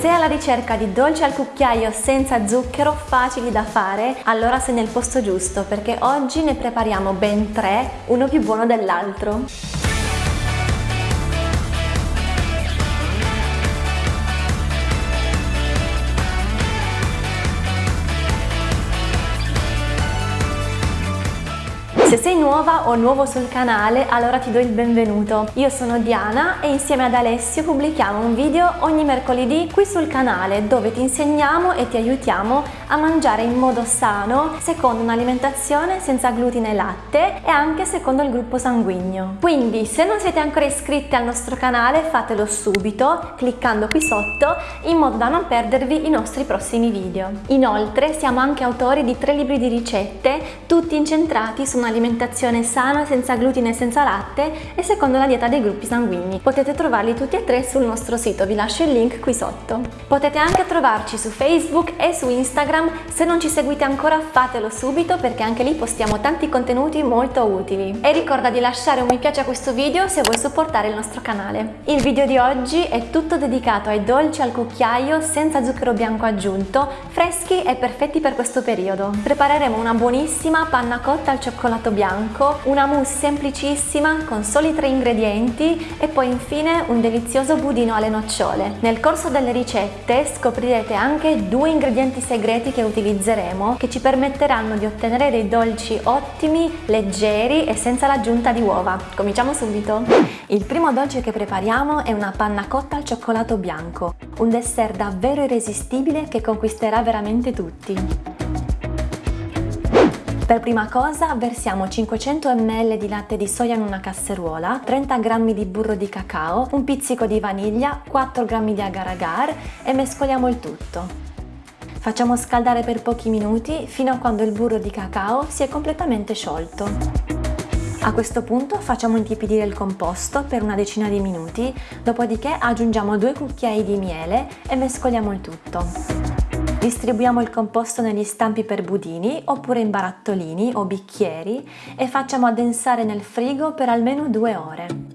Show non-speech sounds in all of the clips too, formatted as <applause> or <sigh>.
sei alla ricerca di dolci al cucchiaio senza zucchero facili da fare, allora sei nel posto giusto perché oggi ne prepariamo ben tre, uno più buono dell'altro. Se sei nuova o nuovo sul canale allora ti do il benvenuto. Io sono Diana e insieme ad Alessio pubblichiamo un video ogni mercoledì qui sul canale dove ti insegniamo e ti aiutiamo a mangiare in modo sano secondo un'alimentazione senza glutine e latte e anche secondo il gruppo sanguigno. Quindi se non siete ancora iscritti al nostro canale fatelo subito cliccando qui sotto in modo da non perdervi i nostri prossimi video. Inoltre siamo anche autori di tre libri di ricette tutti incentrati su un'alimentazione alimentazione sana, senza glutine e senza latte e secondo la dieta dei gruppi sanguigni. Potete trovarli tutti e tre sul nostro sito, vi lascio il link qui sotto. Potete anche trovarci su Facebook e su Instagram, se non ci seguite ancora fatelo subito perché anche lì postiamo tanti contenuti molto utili. E ricorda di lasciare un mi piace a questo video se vuoi supportare il nostro canale. Il video di oggi è tutto dedicato ai dolci al cucchiaio senza zucchero bianco aggiunto, freschi e perfetti per questo periodo. Prepareremo una buonissima panna cotta al cioccolato bianco, una mousse semplicissima con soli tre ingredienti e poi infine un delizioso budino alle nocciole. Nel corso delle ricette scoprirete anche due ingredienti segreti che utilizzeremo che ci permetteranno di ottenere dei dolci ottimi, leggeri e senza l'aggiunta di uova. Cominciamo subito! Il primo dolce che prepariamo è una panna cotta al cioccolato bianco, un dessert davvero irresistibile che conquisterà veramente tutti. Per prima cosa versiamo 500 ml di latte di soia in una casseruola, 30 g di burro di cacao, un pizzico di vaniglia, 4 g di agar agar e mescoliamo il tutto. Facciamo scaldare per pochi minuti fino a quando il burro di cacao si è completamente sciolto. A questo punto facciamo intiepidire il composto per una decina di minuti, dopodiché aggiungiamo due cucchiai di miele e mescoliamo il tutto. Distribuiamo il composto negli stampi per budini oppure in barattolini o bicchieri e facciamo addensare nel frigo per almeno due ore.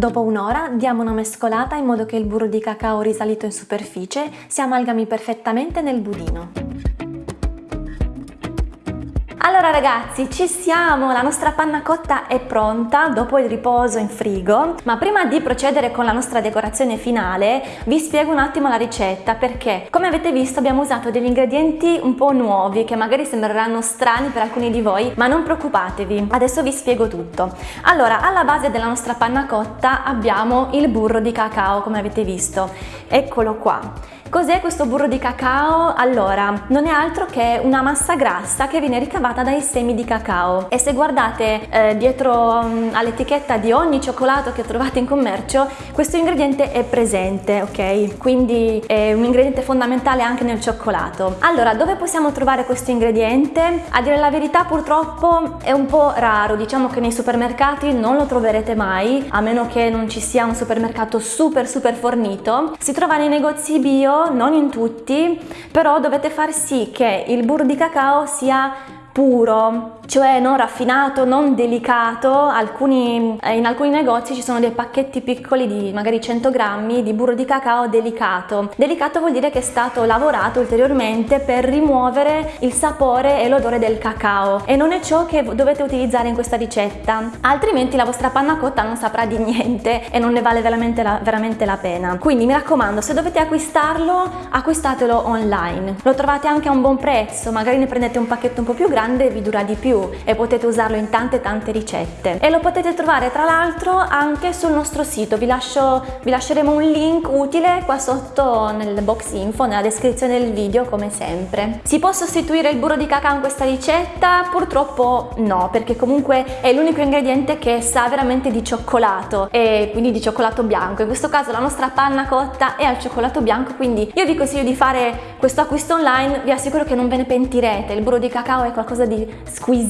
Dopo un'ora diamo una mescolata in modo che il burro di cacao risalito in superficie si amalgami perfettamente nel budino. Allora ragazzi, ci siamo! La nostra panna cotta è pronta dopo il riposo in frigo, ma prima di procedere con la nostra decorazione finale vi spiego un attimo la ricetta perché, come avete visto, abbiamo usato degli ingredienti un po' nuovi che magari sembreranno strani per alcuni di voi, ma non preoccupatevi, adesso vi spiego tutto. Allora, alla base della nostra panna cotta abbiamo il burro di cacao, come avete visto. Eccolo qua. Cos'è questo burro di cacao? Allora, non è altro che una massa grassa che viene ricavata dai semi di cacao e se guardate eh, dietro um, all'etichetta di ogni cioccolato che trovate in commercio questo ingrediente è presente, ok? Quindi è un ingrediente fondamentale anche nel cioccolato. Allora, dove possiamo trovare questo ingrediente? A dire la verità purtroppo è un po' raro, diciamo che nei supermercati non lo troverete mai, a meno che non ci sia un supermercato super super fornito. Si trova nei negozi bio non in tutti, però dovete far sì che il burro di cacao sia puro, cioè non raffinato, non delicato, alcuni, eh, in alcuni negozi ci sono dei pacchetti piccoli di magari 100 grammi di burro di cacao delicato. Delicato vuol dire che è stato lavorato ulteriormente per rimuovere il sapore e l'odore del cacao e non è ciò che dovete utilizzare in questa ricetta, altrimenti la vostra panna cotta non saprà di niente e non ne vale veramente la, veramente la pena. Quindi mi raccomando, se dovete acquistarlo, acquistatelo online. Lo trovate anche a un buon prezzo, magari ne prendete un pacchetto un po' più grande e vi dura di più e potete usarlo in tante tante ricette. E lo potete trovare tra l'altro anche sul nostro sito. Vi, lascio, vi lasceremo un link utile qua sotto nel box info nella descrizione del video come sempre. Si può sostituire il burro di cacao in questa ricetta? purtroppo no perché comunque è l'unico ingrediente che sa veramente di cioccolato e quindi di cioccolato bianco. In questo caso la nostra panna cotta è al cioccolato bianco quindi io vi consiglio di fare questo acquisto online. Vi assicuro che non ve ne pentirete. Il burro di cacao è qualcosa di squisito,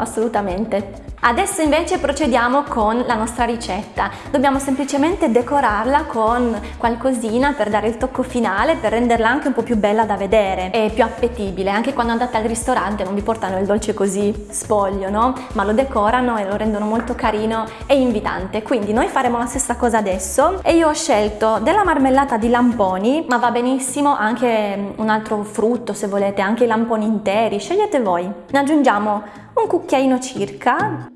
assolutamente. Adesso invece procediamo con la nostra ricetta. Dobbiamo semplicemente decorarla con qualcosina per dare il tocco finale, per renderla anche un po' più bella da vedere e più appetibile. Anche quando andate al ristorante non vi portano il dolce così spoglio, no? Ma lo decorano e lo rendono molto carino e invitante. Quindi noi faremo la stessa cosa adesso e io ho scelto della marmellata di lamponi, ma va benissimo anche un altro frutto se volete, anche i lamponi interi, scegliete voi. Ne aggiungiamo un cucchiaino circa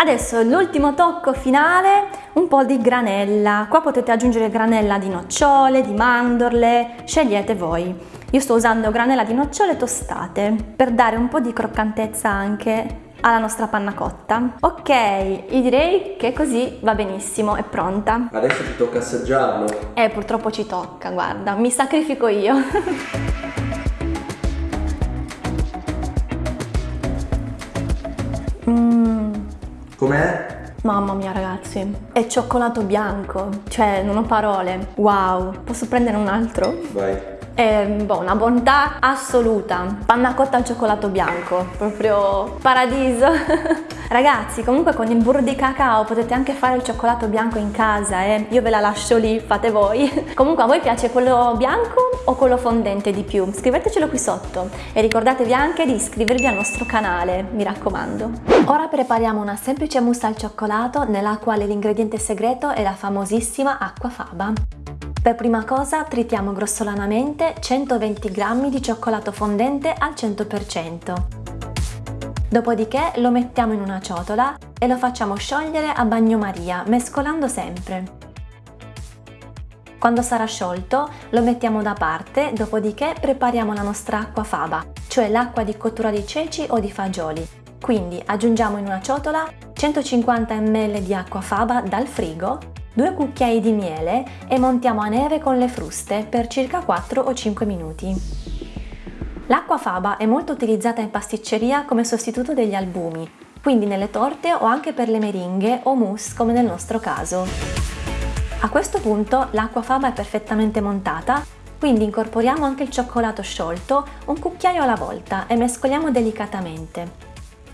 Adesso l'ultimo tocco finale, un po' di granella. Qua potete aggiungere granella di nocciole, di mandorle, scegliete voi. Io sto usando granella di nocciole tostate per dare un po' di croccantezza anche alla nostra panna cotta. Ok, io direi che così va benissimo, è pronta. Adesso ti tocca assaggiarlo. Eh, purtroppo ci tocca, guarda, mi sacrifico io. <laughs> mm. Com'è? Mamma mia ragazzi, è cioccolato bianco, cioè non ho parole. Wow, posso prendere un altro? Vai è boh, una bontà assoluta. Panna cotta al cioccolato bianco, proprio paradiso. <laughs> Ragazzi, comunque con il burro di cacao potete anche fare il cioccolato bianco in casa, eh? Io ve la lascio lì, fate voi. <laughs> comunque a voi piace quello bianco o quello fondente di più? Scrivetecelo qui sotto e ricordatevi anche di iscrivervi al nostro canale, mi raccomando. Ora prepariamo una semplice mousse al cioccolato nella quale l'ingrediente segreto è la famosissima acqua faba. Per prima cosa tritiamo grossolanamente 120 g di cioccolato fondente al 100%. Dopodiché lo mettiamo in una ciotola e lo facciamo sciogliere a bagnomaria, mescolando sempre. Quando sarà sciolto lo mettiamo da parte, dopodiché prepariamo la nostra acqua faba, cioè l'acqua di cottura di ceci o di fagioli. Quindi aggiungiamo in una ciotola 150 ml di acqua faba dal frigo 2 cucchiai di miele e montiamo a neve con le fruste per circa 4 o 5 minuti. L'acqua faba è molto utilizzata in pasticceria come sostituto degli albumi, quindi nelle torte o anche per le meringhe o mousse come nel nostro caso. A questo punto l'acqua faba è perfettamente montata, quindi incorporiamo anche il cioccolato sciolto un cucchiaio alla volta e mescoliamo delicatamente.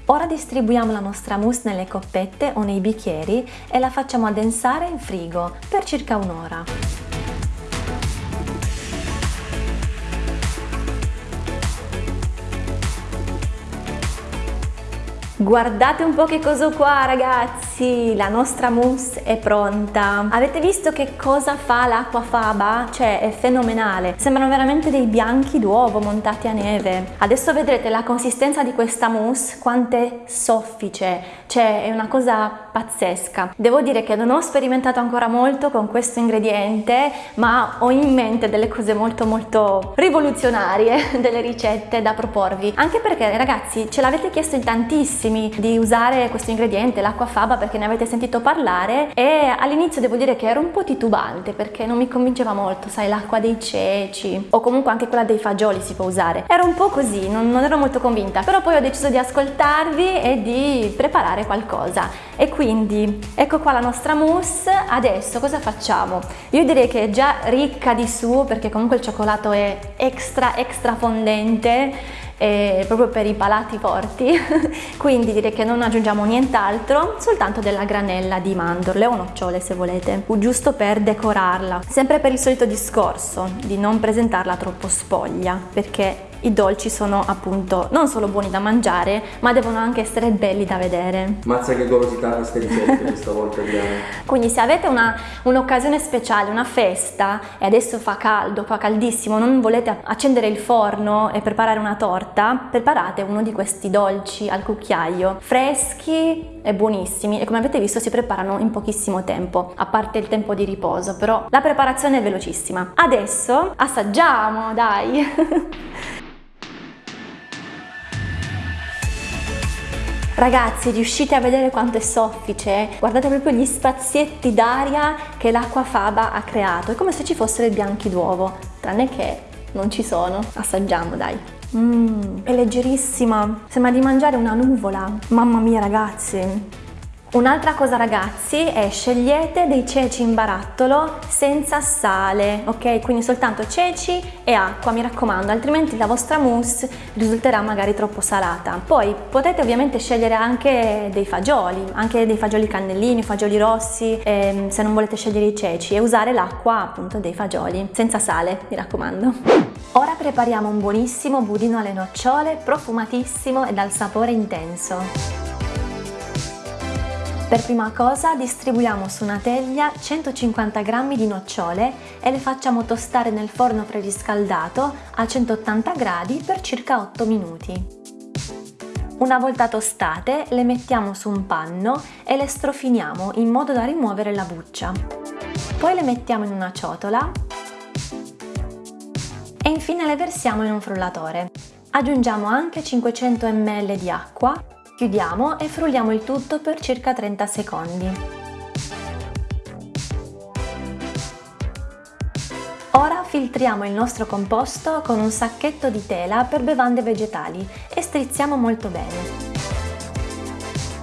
Ora distribuiamo la nostra mousse nelle coppette o nei bicchieri e la facciamo addensare in frigo per circa un'ora. Guardate un po' che cosa qua ragazzi, la nostra mousse è pronta. Avete visto che cosa fa l'acqua faba? Cioè è fenomenale, sembrano veramente dei bianchi d'uovo montati a neve. Adesso vedrete la consistenza di questa mousse, quanto è soffice, cioè è una cosa pazzesca. Devo dire che non ho sperimentato ancora molto con questo ingrediente, ma ho in mente delle cose molto molto rivoluzionarie, <laughs> delle ricette da proporvi. Anche perché ragazzi ce l'avete chiesto in tantissimi di usare questo ingrediente, l'acqua faba, perché ne avete sentito parlare e all'inizio devo dire che ero un po' titubante perché non mi convinceva molto, sai, l'acqua dei ceci o comunque anche quella dei fagioli si può usare. Ero un po' così, non, non ero molto convinta, però poi ho deciso di ascoltarvi e di preparare qualcosa. E quindi ecco qua la nostra mousse, adesso cosa facciamo? Io direi che è già ricca di su perché comunque il cioccolato è extra extra fondente eh, proprio per i palati forti. <laughs> Quindi direi che non aggiungiamo nient'altro soltanto della granella di mandorle o nocciole se volete. Giusto per decorarla. Sempre per il solito discorso di non presentarla troppo spoglia perché i dolci sono appunto non solo buoni da mangiare, ma devono anche essere belli da vedere. Mazza che golosità queste ricette questa volta Diana. Quindi se avete un'occasione un speciale, una festa e adesso fa caldo, fa caldissimo, non volete accendere il forno e preparare una torta, preparate uno di questi dolci al cucchiaio, freschi e buonissimi e come avete visto si preparano in pochissimo tempo, a parte il tempo di riposo, però la preparazione è velocissima. Adesso assaggiamo, dai! <laughs> Ragazzi, riuscite a vedere quanto è soffice? Guardate proprio gli spazietti d'aria che l'acqua faba ha creato. È come se ci fossero i bianchi d'uovo, tranne che non ci sono. Assaggiamo, dai. Mmm, è leggerissima. Sembra di mangiare una nuvola. Mamma mia, ragazzi. Un'altra cosa ragazzi è scegliete dei ceci in barattolo senza sale, ok? Quindi soltanto ceci e acqua, mi raccomando, altrimenti la vostra mousse risulterà magari troppo salata. Poi potete ovviamente scegliere anche dei fagioli, anche dei fagioli cannellini, fagioli rossi, ehm, se non volete scegliere i ceci e usare l'acqua appunto dei fagioli, senza sale, mi raccomando. Ora prepariamo un buonissimo budino alle nocciole, profumatissimo e dal sapore intenso. Per prima cosa distribuiamo su una teglia 150 g di nocciole e le facciamo tostare nel forno preriscaldato a 180 gradi per circa 8 minuti. Una volta tostate le mettiamo su un panno e le strofiniamo in modo da rimuovere la buccia. Poi le mettiamo in una ciotola e infine le versiamo in un frullatore. Aggiungiamo anche 500 ml di acqua Chiudiamo e frulliamo il tutto per circa 30 secondi. Ora filtriamo il nostro composto con un sacchetto di tela per bevande vegetali e strizziamo molto bene.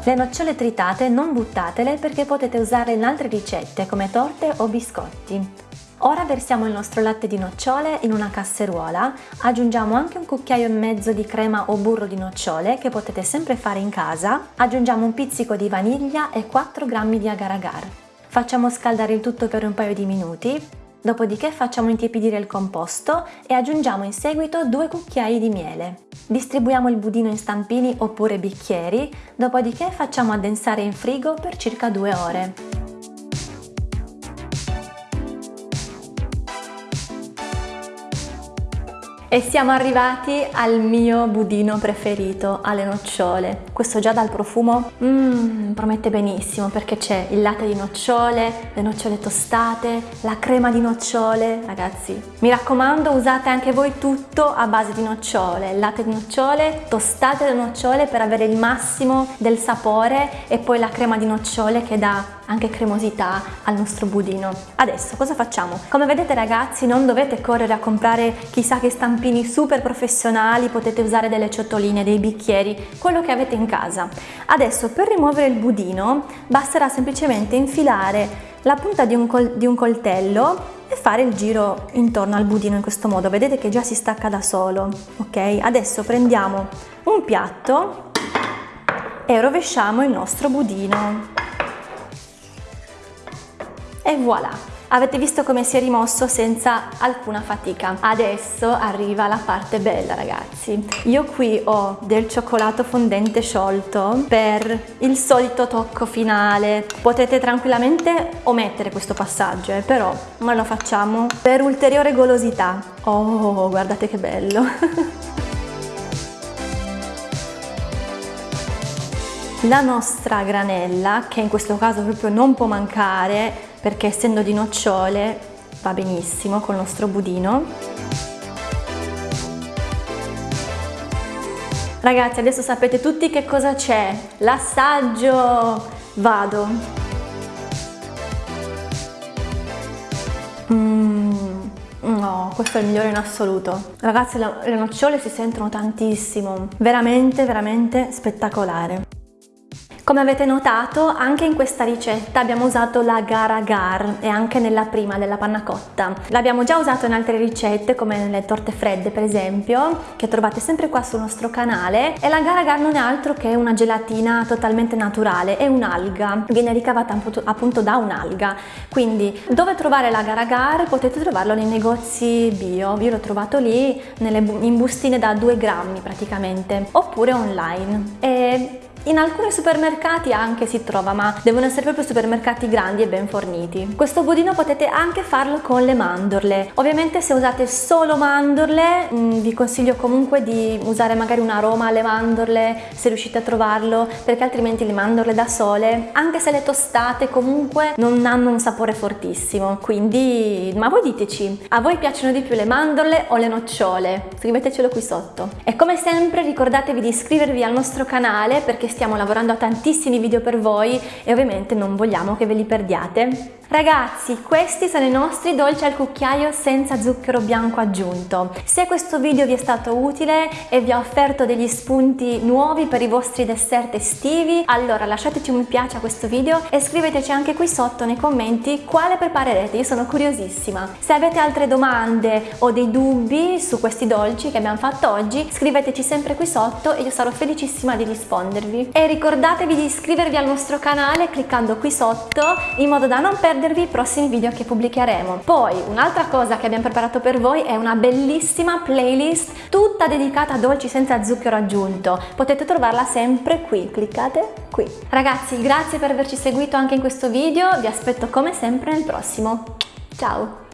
Le nocciole tritate non buttatele perché potete usarle in altre ricette come torte o biscotti. Ora versiamo il nostro latte di nocciole in una casseruola, aggiungiamo anche un cucchiaio e mezzo di crema o burro di nocciole che potete sempre fare in casa, aggiungiamo un pizzico di vaniglia e 4 g di agar-agar. Facciamo scaldare il tutto per un paio di minuti, dopodiché facciamo intiepidire il composto e aggiungiamo in seguito 2 cucchiai di miele. Distribuiamo il budino in stampini oppure bicchieri, dopodiché facciamo addensare in frigo per circa 2 ore. E siamo arrivati al mio budino preferito, alle nocciole. Questo già dal profumo mmm, promette benissimo perché c'è il latte di nocciole, le nocciole tostate, la crema di nocciole. Ragazzi, mi raccomando usate anche voi tutto a base di nocciole, latte di nocciole, tostate le nocciole per avere il massimo del sapore e poi la crema di nocciole che dà anche cremosità al nostro budino. Adesso cosa facciamo? Come vedete ragazzi non dovete correre a comprare chissà che stampini super professionali, potete usare delle ciotoline, dei bicchieri, quello che avete in casa. Adesso per rimuovere il budino basterà semplicemente infilare la punta di un, col di un coltello e fare il giro intorno al budino in questo modo, vedete che già si stacca da solo, ok? Adesso prendiamo un piatto e rovesciamo il nostro budino e voilà! Avete visto come si è rimosso senza alcuna fatica. Adesso arriva la parte bella ragazzi. Io qui ho del cioccolato fondente sciolto per il solito tocco finale. Potete tranquillamente omettere questo passaggio, eh, però noi lo facciamo per ulteriore golosità. Oh, guardate che bello! <laughs> La nostra granella, che in questo caso proprio non può mancare, perché essendo di nocciole va benissimo col nostro budino. Ragazzi adesso sapete tutti che cosa c'è, l'assaggio, vado. Mmm, no, questo è il migliore in assoluto. Ragazzi le nocciole si sentono tantissimo, veramente veramente spettacolare. Come avete notato anche in questa ricetta abbiamo usato la gara agar e anche nella prima della panna cotta. L'abbiamo già usato in altre ricette come nelle torte fredde per esempio che trovate sempre qua sul nostro canale. E la gara agar non è altro che una gelatina totalmente naturale, è un'alga, viene ricavata appunto da un'alga. Quindi dove trovare la gara agar potete trovarlo nei negozi bio, io l'ho trovato lì nelle, in bustine da 2 grammi praticamente oppure online. E in alcuni supermercati anche si trova, ma devono essere proprio supermercati grandi e ben forniti. Questo budino potete anche farlo con le mandorle. Ovviamente se usate solo mandorle, mm, vi consiglio comunque di usare magari un aroma alle mandorle, se riuscite a trovarlo, perché altrimenti le mandorle da sole, anche se le tostate, comunque non hanno un sapore fortissimo. Quindi, ma voi diteci, a voi piacciono di più le mandorle o le nocciole? Scrivetecelo qui sotto. E come sempre ricordatevi di iscrivervi al nostro canale perché stiamo lavorando a tantissimi video per voi e ovviamente non vogliamo che ve li perdiate. Ragazzi, questi sono i nostri dolci al cucchiaio senza zucchero bianco aggiunto. Se questo video vi è stato utile e vi ha offerto degli spunti nuovi per i vostri dessert estivi, allora lasciateci un mi piace a questo video e scriveteci anche qui sotto nei commenti quale preparerete, io sono curiosissima. Se avete altre domande o dei dubbi su questi dolci che abbiamo fatto oggi, scriveteci sempre qui sotto e io sarò felicissima di rispondervi. E ricordatevi di iscrivervi al nostro canale cliccando qui sotto in modo da non perdere perdervi i prossimi video che pubblicheremo. Poi un'altra cosa che abbiamo preparato per voi è una bellissima playlist tutta dedicata a dolci senza zucchero aggiunto. Potete trovarla sempre qui, cliccate qui. Ragazzi, grazie per averci seguito anche in questo video, vi aspetto come sempre nel prossimo. Ciao!